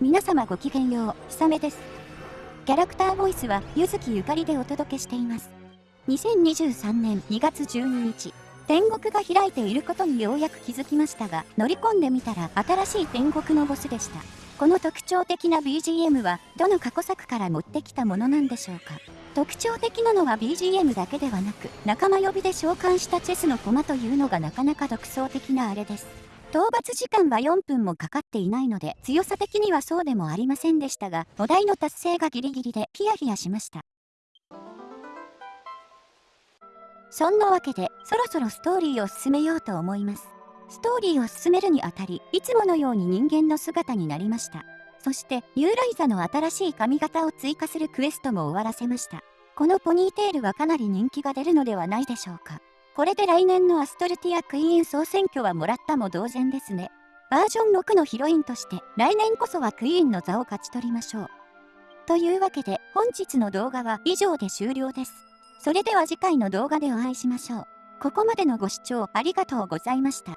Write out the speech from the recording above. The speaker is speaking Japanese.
皆様ごきげんよう、ひさめです。キャラクターボイスは、ゆずきゆかりでお届けしています。2023年2月12日、天国が開いていることにようやく気づきましたが、乗り込んでみたら新しい天国のボスでした。この特徴的な BGM は、どの過去作から持ってきたものなんでしょうか特徴的なのは BGM だけではなく、仲間呼びで召喚したチェスの駒というのがなかなか独創的なあれです。討伐時間は4分もかかっていないので強さ的にはそうでもありませんでしたがお題の達成がギリギリでヒヤヒヤしました。そんなわけでそろそろストーリーを進めようと思います。ストーリーを進めるにあたりいつものように人間の姿になりました。そしてユーライザの新しい髪型を追加するクエストも終わらせました。このポニーテールはかなり人気が出るのではないでしょうか。これで来年のアストルティアクイーン総選挙はもらったも同然ですね。バージョン6のヒロインとして来年こそはクイーンの座を勝ち取りましょう。というわけで本日の動画は以上で終了です。それでは次回の動画でお会いしましょう。ここまでのご視聴ありがとうございました。